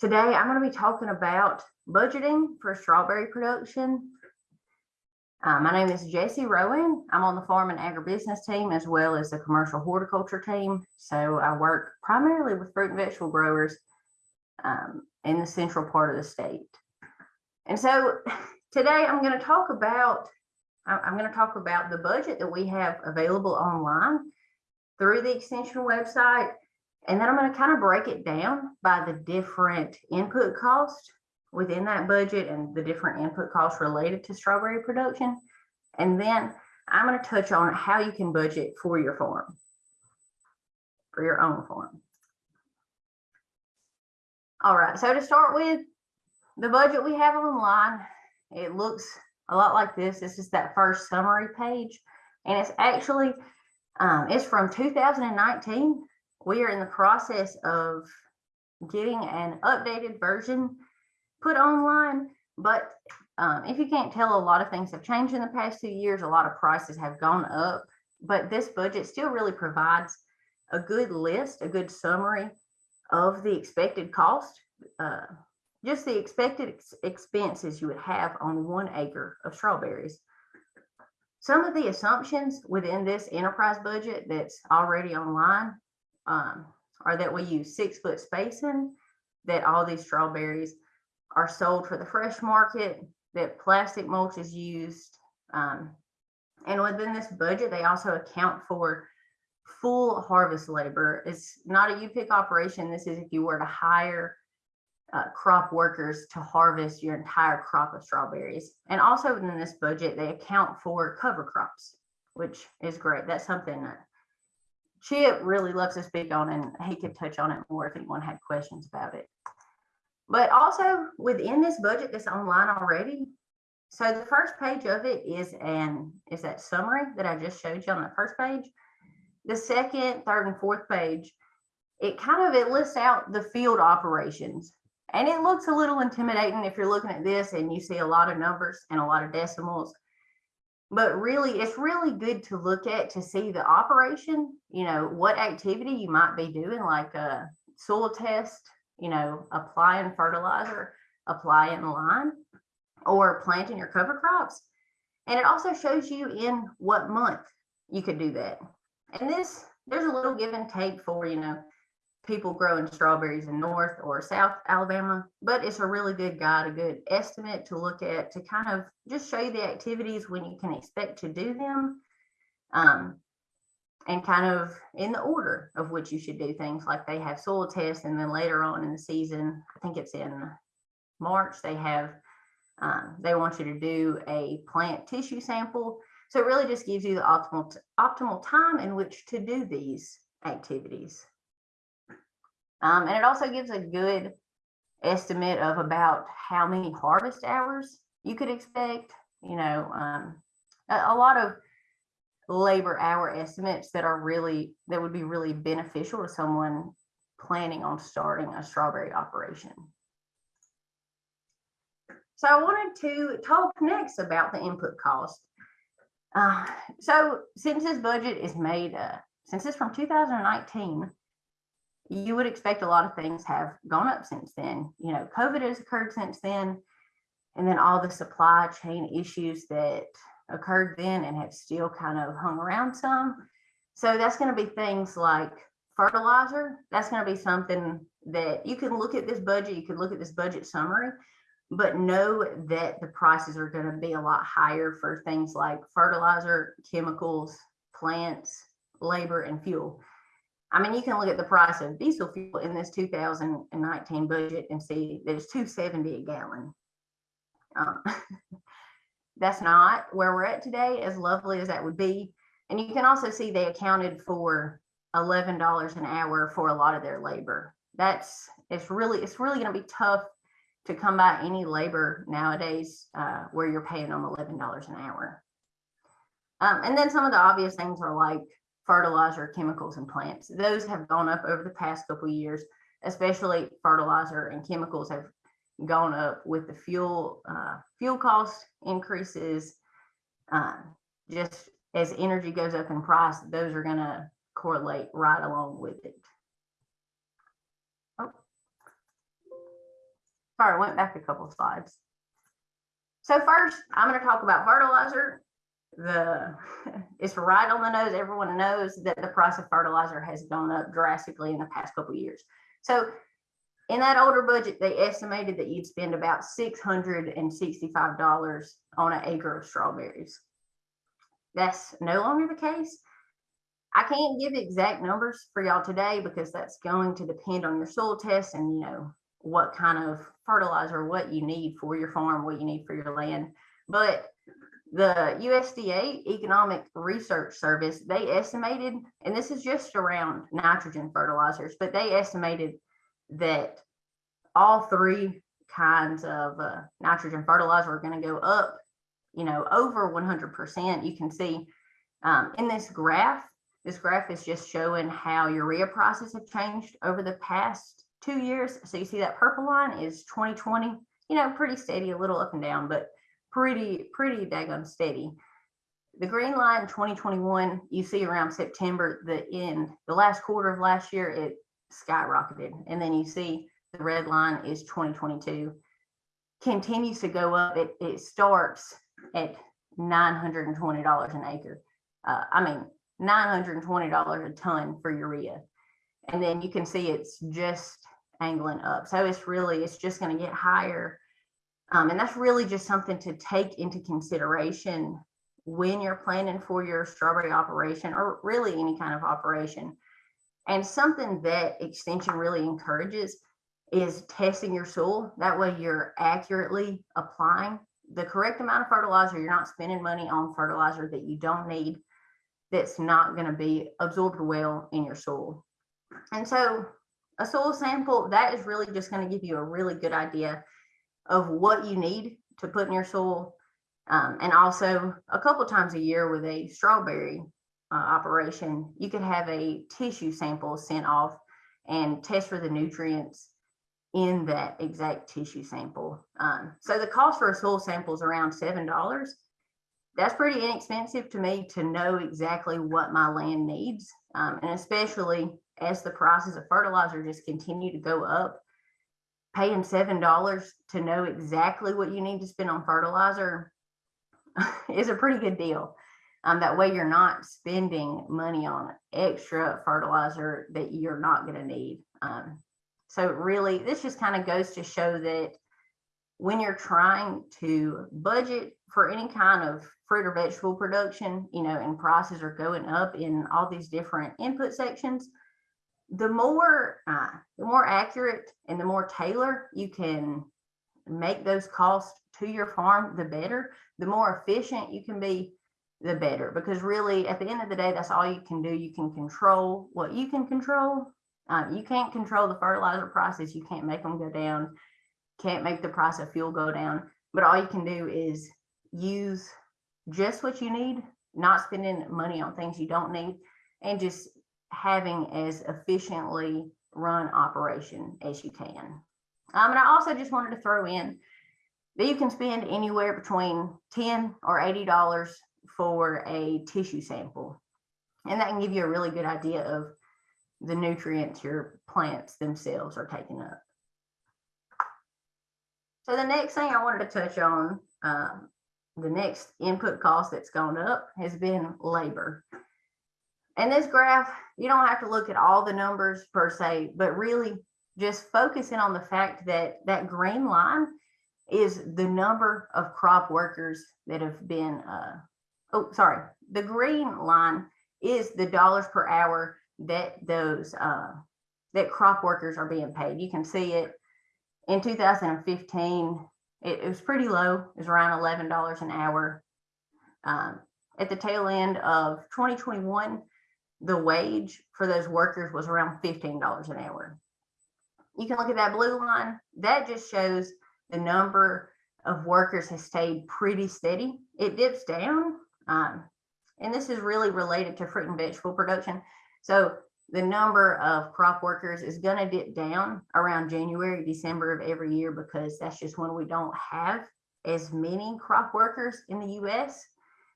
Today, I'm going to be talking about budgeting for strawberry production. Uh, my name is Jessie Rowan. I'm on the farm and agribusiness team as well as the commercial horticulture team. So I work primarily with fruit and vegetable growers um, in the central part of the state. And so today I'm going to talk about I'm going to talk about the budget that we have available online through the extension website. And then I'm going to kind of break it down by the different input costs within that budget and the different input costs related to strawberry production. And then I'm going to touch on how you can budget for your farm, for your own farm. All right, so to start with, the budget we have online, it looks a lot like this. This is that first summary page. And it's actually, um, it's from 2019. We are in the process of getting an updated version put online. But um, if you can't tell, a lot of things have changed in the past two years. A lot of prices have gone up. But this budget still really provides a good list, a good summary of the expected cost. Uh, just the expected ex- expenses you would have on one acre of strawberries. Some of the assumptions within this enterprise budget that's already online um, are that we use six foot spacing, that all these strawberries are sold for the fresh market, that plastic mulch is used. um, and within this budget, they also account for full harvest labor. It's not a U-pick operation. This is if you were to hire uh, crop workers to harvest your entire crop of strawberries. And also within this budget, they account for cover crops, which is great. That's something that Chip really loves to speak on, and he could touch on it more if anyone had questions about it. But also within this budget that's online already, so the first page of it is an is that summary that I just showed you on the first page. The second, third, and fourth page, it kind of it lists out the field operations and it looks a little intimidating if you're looking at this and you see a lot of numbers and a lot of decimals. But really, it's really good to look at to see the operation, you know, what activity you might be doing, like a soil test, you know, applying fertilizer, applying lime, or planting your cover crops. And it also shows you in what month you could do that. And this, there's a little give and take for, you know, people growing strawberries in North or South Alabama, but it's a really good guide, a good estimate to look at to kind of just show you the activities when you can expect to do them. Um, and kind of in the order of which you should do things like they have soil tests and then later on in the season, I think it's in March, they have, um, they want you to do a plant tissue sample. So it really just gives you the optimal, optimal time in which to do these activities. Um, and it also gives a good estimate of about how many harvest hours you could expect, you know, um, a, a lot of labor hour estimates that are really, that would be really beneficial to someone planning on starting a strawberry operation. So I wanted to talk next about the input cost. Uh, so since this budget is made, uh, since it's from 2019, you would expect a lot of things have gone up since then. You know, COVID has occurred since then. And then all the supply chain issues that occurred then and have still kind of hung around some. So that's going to be things like fertilizer. That's going to be something that you can look at this budget, you can look at this budget summary, but know that the prices are going to be a lot higher for things like fertilizer, chemicals, plants, labor, and fuel. I mean, you can look at the price of diesel fuel in this 2019 budget and see that it's 270 a gallon. Um, that's not where we're at today, as lovely as that would be. And you can also see they accounted for $11 an hour for a lot of their labor. That's it's really it's really going to be tough to come by any labor nowadays uh, where you're paying them $11 an hour. Um, and then some of the obvious things are like fertilizer, chemicals, and plants. Those have gone up over the past couple years, especially fertilizer and chemicals have gone up with the fuel uh, fuel cost increases. Uh, just as energy goes up in price, those are going to correlate right along with it. Oh. Sorry, I went back a couple slides. So first, I'm gonna talk about fertilizer. The, it's right on the nose. Everyone knows that the price of fertilizer has gone up drastically in the past couple years. So in that older budget, they estimated that you'd spend about six hundred and sixty-five dollars on an acre of strawberries. That's no longer the case. I can't give exact numbers for y'all today because that's going to depend on your soil test and you know what kind of fertilizer, what you need for your farm, what you need for your land. But the USDA Economic Research Service, they estimated, and this is just around nitrogen fertilizers, but they estimated that all three kinds of uh, nitrogen fertilizer are going to go up, you know, over 100%. You can see um, in this graph, this graph is just showing how urea prices have changed over the past two years. So you see that purple line is 2020, you know, pretty steady, a little up and down, but pretty, pretty daggone steady. The green line 2021, you see around September, the end, the last quarter of last year, it skyrocketed. And then you see the red line is 2022. Continues to go up. It, it starts at $920 an acre. Uh, I mean, $920 a ton for urea. And then you can see it's just angling up. So it's really, it's just going to get higher. Um, and that's really just something to take into consideration when you're planning for your strawberry operation or really any kind of operation. And something that extension really encourages is testing your soil. That way you're accurately applying the correct amount of fertilizer. You're not spending money on fertilizer that you don't need that's not going to be absorbed well in your soil. And so a soil sample, that is really just going to give you a really good idea of what you need to put in your soil. Um, and also a couple times a year with a strawberry uh, operation, you could have a tissue sample sent off and test for the nutrients in that exact tissue sample. Um, so the cost for a soil sample is around $7 that's pretty inexpensive to me to know exactly what my land needs. Um, and especially as the prices of fertilizer just continue to go up, paying $7 to know exactly what you need to spend on fertilizer is a pretty good deal. Um, that way you're not spending money on extra fertilizer that you're not going to need. Um, so really, this just kind of goes to show that when you're trying to budget for any kind of fruit or vegetable production, you know, and prices are going up in all these different input sections, the more uh, the more accurate and the more tailored you can make those costs to your farm, the better. The more efficient you can be, the better. Because really, at the end of the day, that's all you can do. You can control what you can control. Uh, you can't control the fertilizer prices. You can't make them go down. Can't make the price of fuel go down. But all you can do is use just what you need, not spending money on things you don't need, and just having as efficiently run operation as you can. Um, and I also just wanted to throw in that you can spend anywhere between 10 or $80 for a tissue sample. And that can give you a really good idea of the nutrients your plants themselves are taking up. So the next thing I wanted to touch on um, the next input cost that's gone up has been labor. And this graph, you don't have to look at all the numbers per se, but really just focusing on the fact that that green line is the number of crop workers that have been, uh, oh, sorry, the green line is the dollars per hour that those, uh, that crop workers are being paid. You can see it in 2015, it, it was pretty low. It was around eleven dollars an hour. Um, at the tail end of 2021, the wage for those workers was around $15 an hour. You can look at that blue line. That just shows the number of workers has stayed pretty steady. It dips down. Um, and this is really related to fruit and vegetable production. So the number of crop workers is going to dip down around January, December of every year because that's just when we don't have as many crop workers in the US.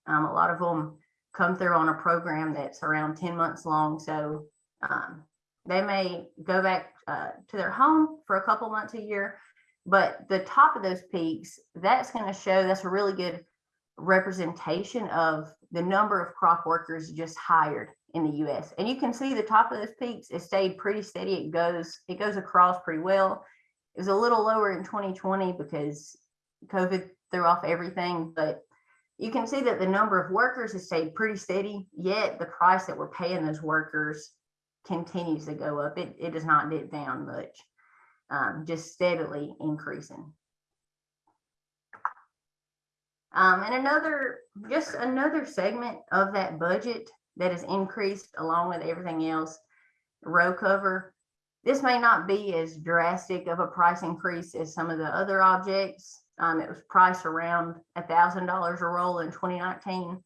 Um, a lot of them come through on a program that's around 10 months long. So um, they may go back uh, to their home for a couple months a year, But the top of those peaks, that's going to show that's a really good representation of the number of crop workers just hired in the US. And you can see the top of those peaks, it stayed pretty steady. It goes, it goes across pretty well. It was a little lower in 2020 because COVID threw off everything, but you can see that the number of workers has stayed pretty steady, yet the price that we're paying those workers continues to go up. It, it does not dip down much, um, just steadily increasing. Um, and another, just another segment of that budget that is increased along with everything else, row cover. This may not be as drastic of a price increase as some of the other objects. Um, it was priced around a thousand dollars a roll in 2019.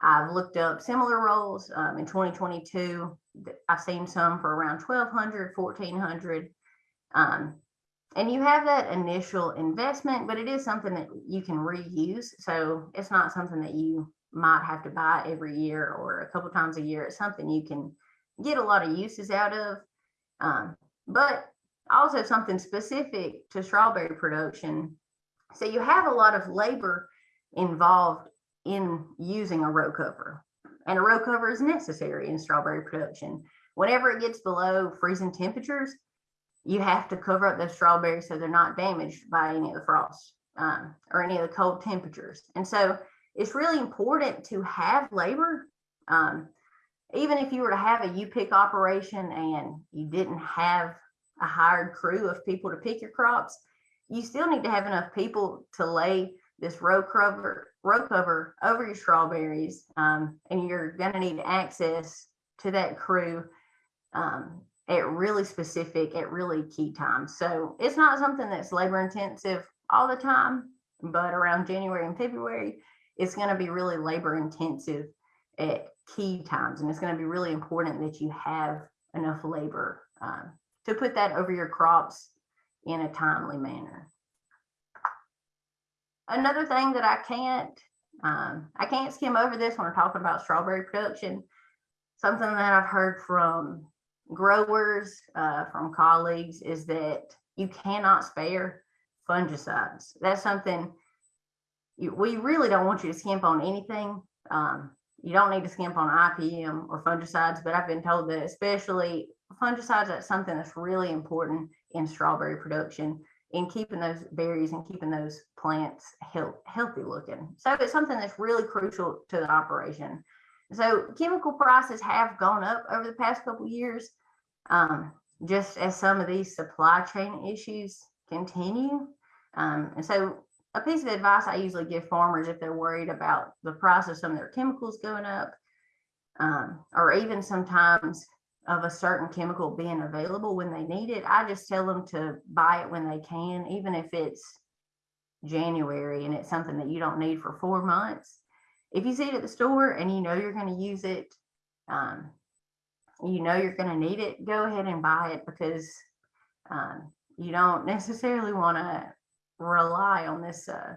I've looked up similar rolls um, in 2022. I've seen some for around 1200, 1400. Um, and you have that initial investment, but it is something that you can reuse. So it's not something that you might have to buy every year or a couple times a year. It's something you can get a lot of uses out of. Um, but also something specific to strawberry production. So you have a lot of labor involved in using a row cover. And a row cover is necessary in strawberry production. Whenever it gets below freezing temperatures, you have to cover up those strawberries so they're not damaged by any of the frost um, or any of the cold temperatures. And so it's really important to have labor. Um, even if you were to have a U-pick operation and you didn't have a hired crew of people to pick your crops, you still need to have enough people to lay this row cover row cover over your strawberries, um, and you're going to need access to that crew um, at really specific, at really key times. So it's not something that's labor intensive all the time, but around January and February, it's going to be really labor intensive at key times, and it's going to be really important that you have enough labor um, to put that over your crops in a timely manner. Another thing that I can't, um, I can't skim over this when we're talking about strawberry production. Something that I've heard from growers, uh, from colleagues is that you cannot spare fungicides. That's something you, we really don't want you to skimp on anything. Um, you don't need to skimp on IPM or fungicides, but I've been told that especially fungicides, that's something that's really important in strawberry production in keeping those berries and keeping those plants health, healthy looking. So it's something that's really crucial to the operation. So chemical prices have gone up over the past couple years, um, just as some of these supply chain issues continue. Um, and so a piece of advice I usually give farmers if they're worried about the price of some of their chemicals going up, um, or even sometimes of a certain chemical being available when they need it, I just tell them to buy it when they can, even if it's January and it's something that you don't need for four months. If you see it at the store and you know you're going to use it, um, you know you're going to need it, go ahead and buy it because um, you don't necessarily want to rely on this uh,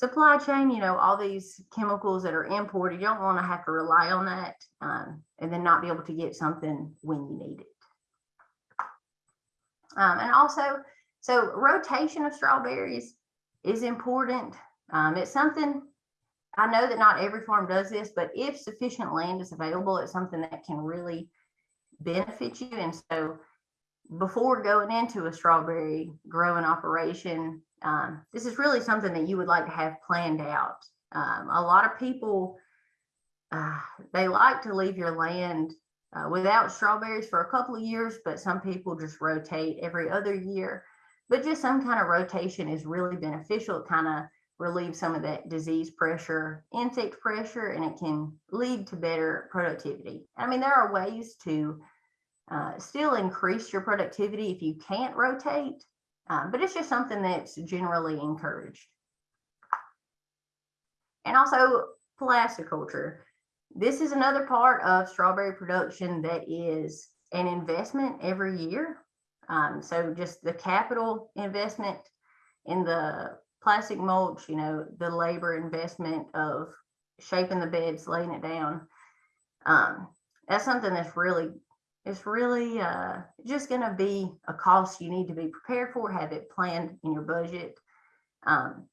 supply chain. You know, all these chemicals that are imported, you don't want to have to rely on that um, and then not be able to get something when you need it. Um, and also, so rotation of strawberries is important. Um, it's something I know that not every farm does this, but if sufficient land is available, it's something that can really benefit you. And so before going into a strawberry growing operation, um, this is really something that you would like to have planned out. Um, a lot of people, uh, they like to leave your land uh, without strawberries for a couple of years, but some people just rotate every other year. But just some kind of rotation is really beneficial. It kind of relieves some of that disease pressure, insect pressure, and it can lead to better productivity. I mean, there are ways to uh, still increase your productivity if you can't rotate, um, but it's just something that's generally encouraged. And also plasticulture. This is another part of strawberry production that is an investment every year. Um, so just the capital investment in the plastic mulch, you know, the labor investment of shaping the beds, laying it down. Um, that's something that's really it's really uh, just going to be a cost you need to be prepared for, have it planned in your budget. Um,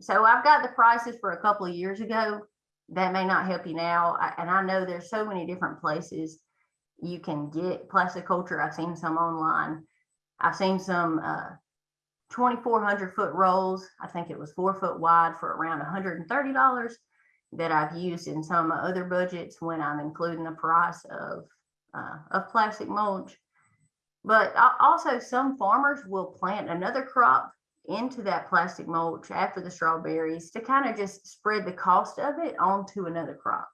so I've got the prices for a couple of years ago. That may not help you now. I- And I know there's so many different places you can get plasticulture. I've seen some online. I've seen some uh, 2,400 foot rolls. I think it was four foot wide for around $130 that I've used in some of my other budgets when I'm including the price of, uh, of plastic mulch. But also some farmers will plant another crop into that plastic mulch after the strawberries to kind of just spread the cost of it onto another crop.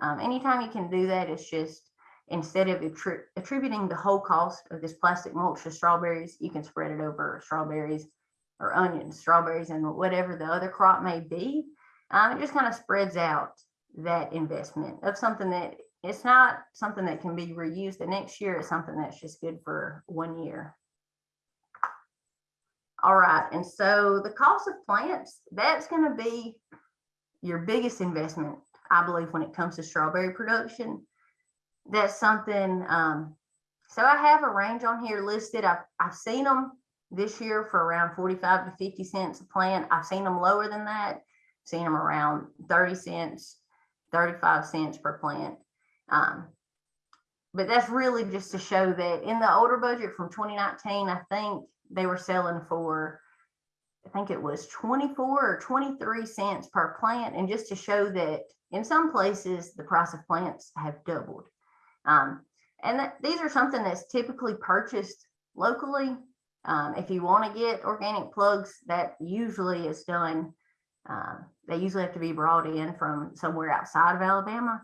Um, anytime you can do that, it's just instead of attri- attributing the whole cost of this plastic mulch to strawberries, you can spread it over strawberries or onions, strawberries, and whatever the other crop may be. Um, it just kind of spreads out that investment of something that it's not something that can be reused the next year. It's something that's just good for one year. All right, and so the cost of plants, that's going to be your biggest investment, I believe, when it comes to strawberry production. That's something, um, so I have a range on here listed. I've, I've seen them this year for around 45 to 50 cents a plant. I've seen them lower than that, seen them around 30 cents, 35 cents per plant. Um, but that's really just to show that in the older budget from 2019, I think they were selling for, I think it was 24 or 23 cents per plant. And just to show that in some places, the price of plants have doubled. Um, and that, these are something that's typically purchased locally. Um, if you want to get organic plugs, that usually is done. Uh, they usually have to be brought in from somewhere outside of Alabama.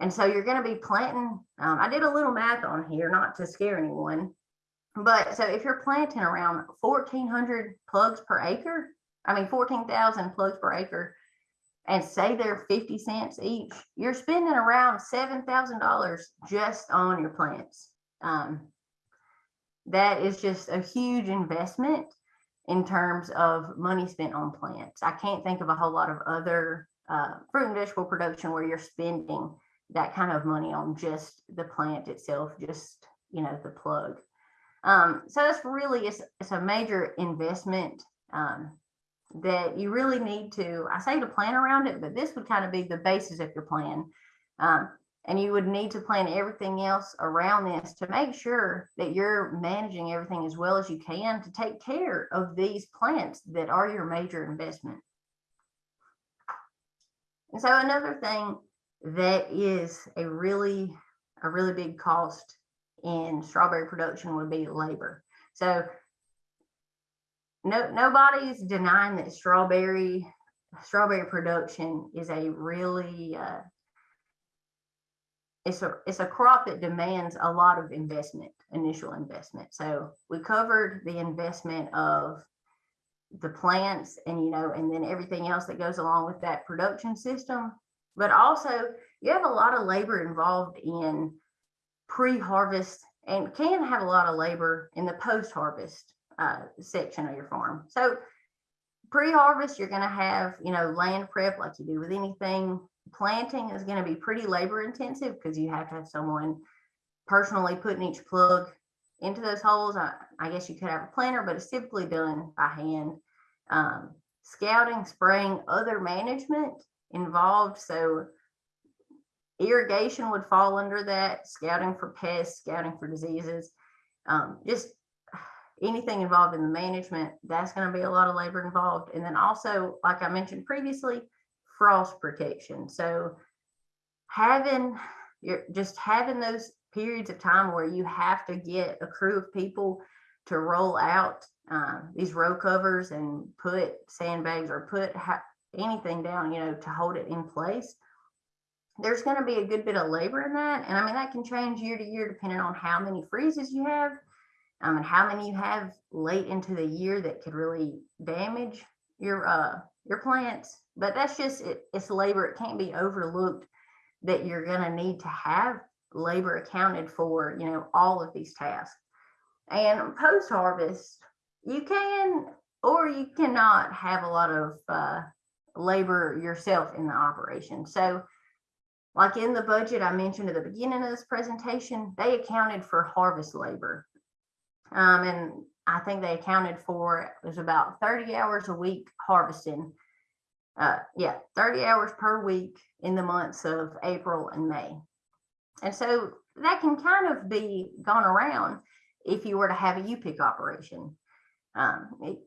And so you're going to be planting. Um, I did a little math on here, not to scare anyone, but so if you're planting around 1,400 plugs per acre, I mean 14,000 plugs per acre, and say they're 50 cents each, you're spending around $7,000 just on your plants. Um, that is just a huge investment in terms of money spent on plants. I can't think of a whole lot of other uh, fruit and vegetable production where you're spending that kind of money on just the plant itself, just, you know, the plug. Um, so that's really, it's, it's a major investment um, that you really need to, I say to plan around it, but this would kind of be the basis of your plan. Um, and you would need to plan everything else around this to make sure that you're managing everything as well as you can to take care of these plants that are your major investment. And so another thing that is a really, a really big cost in strawberry production would be labor. So no, nobody's denying that strawberry, strawberry production is a really, uh, it's a, it's a crop that demands a lot of investment, initial investment. So we covered the investment of the plants and, you know, and then everything else that goes along with that production system. But also you have a lot of labor involved in pre-harvest and can have a lot of labor in the post-harvest uh, section of your farm. So pre-harvest, you're going to have, you know, land prep like you do with anything. Planting is going to be pretty labor intensive because you have to have someone personally putting each plug into those holes. I, I guess you could have a planter, but it's typically done by hand. Um, scouting, spraying, other management involved. So irrigation would fall under that, scouting for pests, scouting for diseases, um, just anything involved in the management, that's going to be a lot of labor involved. And then also, like I mentioned previously, frost protection. So having you're just having those periods of time where you have to get a crew of people to roll out um, these row covers and put sandbags or put anything down, you know, to hold it in place. There's going to be a good bit of labor in that. And I mean, that can change year to year depending on how many freezes you have um, and how many you have late into the year that could really damage your uh, your plants. But that's just it, it's labor. It can't be overlooked that you're going to need to have labor accounted for, you know, all of these tasks. And post harvest, you can or you cannot have a lot of uh, labor yourself in the operation. So like in the budget I mentioned at the beginning of this presentation, they accounted for harvest labor. Um, and I think they accounted for, it was about thirty hours a week harvesting. Uh, yeah, thirty hours per week in the months of April and May. And so that can kind of be gone around if you were to have a U-pick operation. Um, it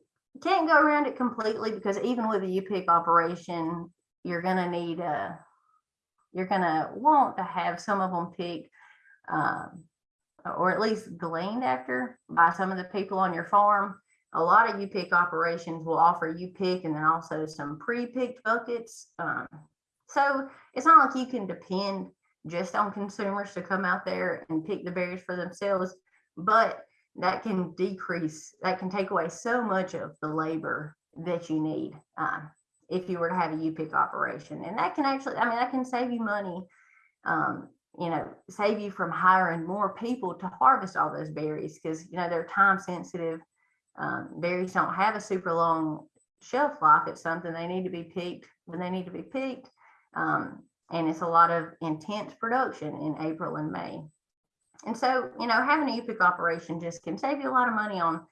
can't go around it completely because even with a U-pick operation, you're gonna need a, you're gonna want to have some of them picked, um, or at least gleaned after by some of the people on your farm. A lot of U-pick operations will offer U-pick and then also some pre-picked buckets. Um, so it's not like you can depend just on consumers to come out there and pick the berries for themselves, but that can decrease, that can take away so much of the labor that you need uh, if you were to have a U-pick operation. And that can actually, I mean, that can save you money, um, you know, save you from hiring more people to harvest all those berries because, you know, they're time sensitive. Um, berries don't have a super long shelf life. It's something they need to be picked when they need to be picked. Um, and it's a lot of intense production in April and May. And so, you know, having a U-pick operation just can save you a lot of money on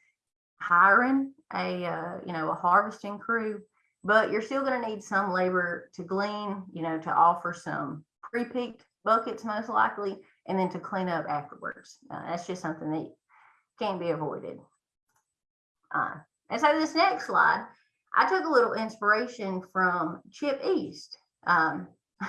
hiring a, uh, you know, a harvesting crew, but you're still going to need some labor to glean, you know, to offer some pre-picked buckets most likely, and then to clean up afterwards. Uh, that's just something that can't be avoided. Uh, and so this next slide, I took a little inspiration from Chip East. Um,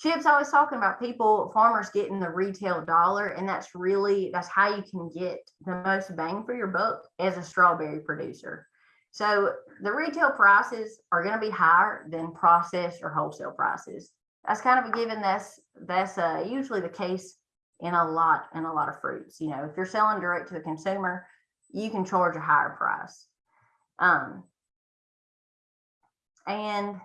Chip's always talking about people, farmers getting the retail dollar, and that's really that's how you can get the most bang for your buck as a strawberry producer. So the retail prices are going to be higher than processed or wholesale prices. That's kind of a given. That's that's uh, usually the case in a lot in a lot of fruits. You know, if you're selling direct to the consumer, you can charge a higher price. Um, and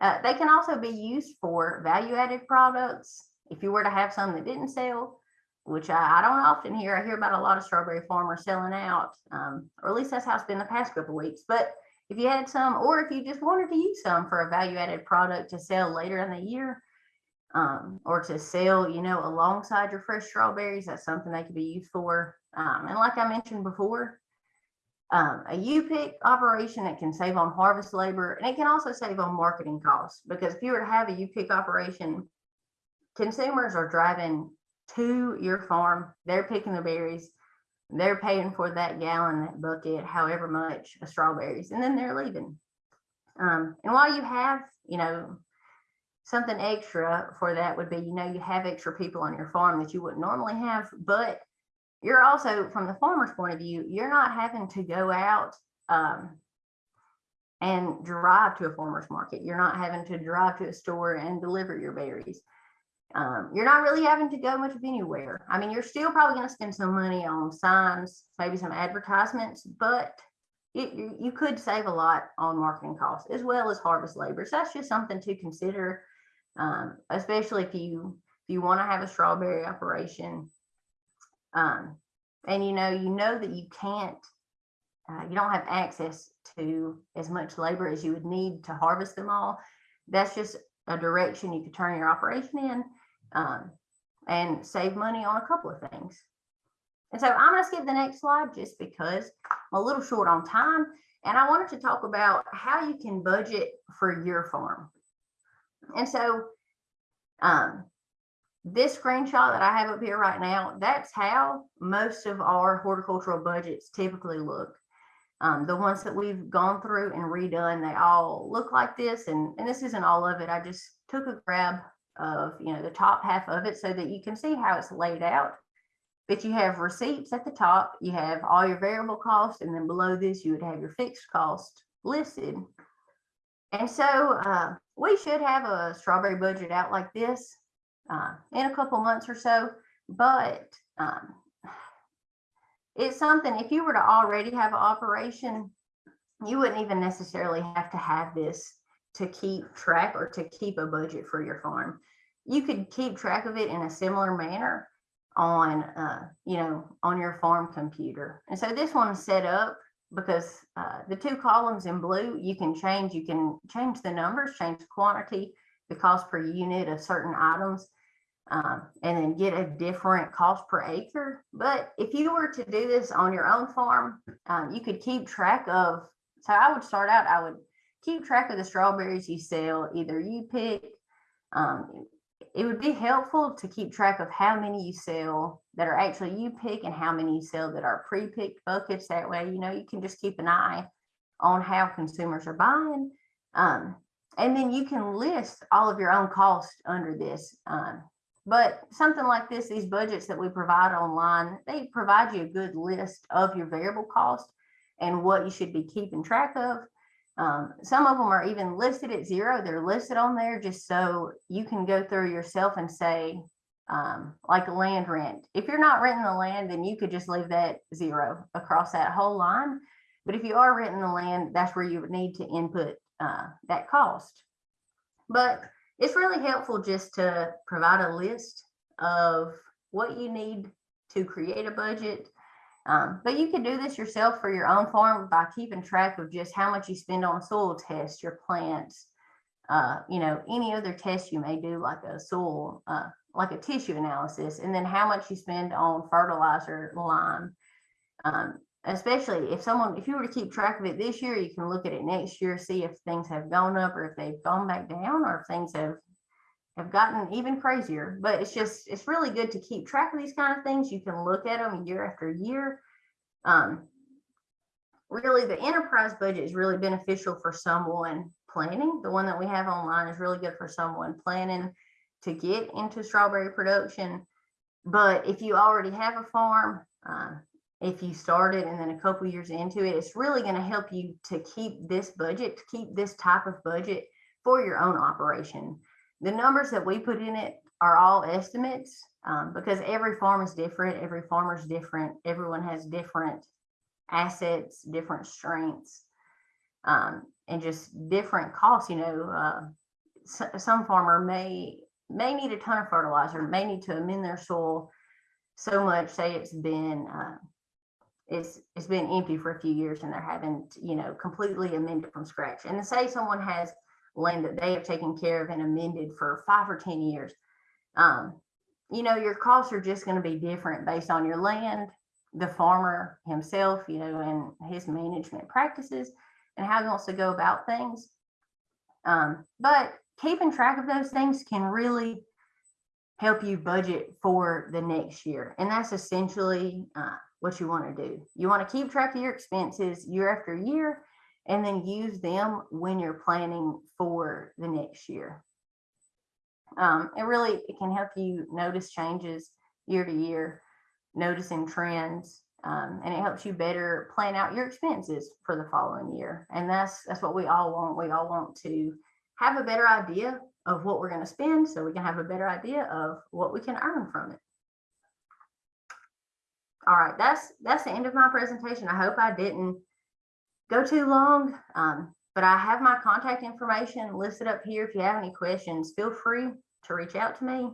uh, they can also be used for value added products. If you were to have some that didn't sell, which I, I don't often hear, I hear about a lot of strawberry farmers selling out, um, or at least that's how it's been the past couple weeks. But if you had some, or if you just wanted to use some for a value added product to sell later in the year, um, or to sell, you know, alongside your fresh strawberries, that's something they could be used for. Um, and like I mentioned before, um, a U-pick operation that can save on harvest labor and it can also save on marketing costs because if you were to have a U-pick operation, consumers are driving to your farm, they're picking the berries, they're paying for that gallon, that bucket, however much of strawberries, and then they're leaving. Um, and while you have, you know, something extra for that would be, you know, you have extra people on your farm that you wouldn't normally have, but you're also from the farmer's point of view, you're not having to go out um, and drive to a farmer's market. You're not having to drive to a store and deliver your berries. Um, you're not really having to go much of anywhere. I mean, you're still probably going to spend some money on signs, maybe some advertisements, but it, you, could save a lot on marketing costs as well as harvest labor. So that's just something to consider, um, especially if you if you want to have a strawberry operation um, and you know, you know that you can't, uh, you don't have access to as much labor as you would need to harvest them all. That's just a direction you could turn your operation in um, and save money on a couple of things. And so I'm going to skip the next slide just because I'm a little short on time. And I wanted to talk about how you can budget for your farm. And so um, this screenshot that I have up here right now, that's how most of our horticultural budgets typically look. Um, the ones that we've gone through and redone, they all look like this. And, and this isn't all of it. I just took a grab of, you know, the top half of it so that you can see how it's laid out. But you have receipts at the top, you have all your variable costs, and then below this, you would have your fixed cost listed. And so uh, we should have a strawberry budget out like this uh, in a couple months or so. But um, it's something, if you were to already have an operation, you wouldn't even necessarily have to have this to keep track or to keep a budget for your farm. You could keep track of it in a similar manner on, uh, you know, on your farm computer. And so this one is set up because uh, the two columns in blue, you can change, you can change the numbers, change the quantity, the cost per unit of certain items. Um, and then get a different cost per acre. But if you were to do this on your own farm, um, you could keep track of, so I would start out, I would keep track of the strawberries you sell, either you pick. Um, it would be helpful to keep track of how many you sell that are actually you pick and how many you sell that are pre-picked buckets. That way, you know, you can just keep an eye on how consumers are buying. Um, and then you can list all of your own costs under this. Um, but something like this, these budgets that we provide online, they provide you a good list of your variable cost and what you should be keeping track of. Um, some of them are even listed at zero. They're listed on there just so you can go through yourself and say, um, like a land rent. If you're not renting the land, then you could just leave that zero across that whole line. But if you are renting the land, that's where you would need to input uh, that cost. But it's really helpful just to provide a list of what you need to create a budget. Um, but you can do this yourself for your own farm by keeping track of just how much you spend on soil tests, your plants, uh, you know, any other tests you may do, like a soil, uh, like a tissue analysis, and then how much you spend on fertilizer, lime. Um, especially if someone, if you were to keep track of it this year, you can look at it next year, see if things have gone up or if they've gone back down or if things have have gotten even crazier. But it's just, it's really good to keep track of these kind of things. You can look at them year after year. Um, really, the enterprise budget is really beneficial for someone planning. The one that we have online is really good for someone planning to get into strawberry production. But if you already have a farm, uh, if you started and then a couple years into it, it's really going to help you to keep this budget, to keep this type of budget for your own operation. The numbers that we put in it are all estimates um, because every farm is different. Every farmer is different. Everyone has different assets, different strengths, um, and just different costs. You know, uh, so, some farmer may may need a ton of fertilizer, may need to amend their soil so much. Say it's been uh, it's it's been empty for a few years and they're having to, you know completely amended from scratch. And say someone has land that they have taken care of and amended for five or ten years. Um, you know, your costs are just going to be different based on your land, the farmer himself, you know, and his management practices and how he wants to go about things. Um, but keeping track of those things can really help you budget for the next year. And that's essentially uh, what you want to do. You want to keep track of your expenses year after year and then use them when you're planning for the next year. Um, it really it can help you notice changes year to year, noticing trends, um, and it helps you better plan out your expenses for the following year. And that's that's what we all want. We all want to have a better idea of what we're going to spend so we can have a better idea of what we can earn from it. All right, that's that's the end of my presentation. I hope I didn't go too long, um, but I have my contact information listed up here. If you have any questions, feel free to reach out to me.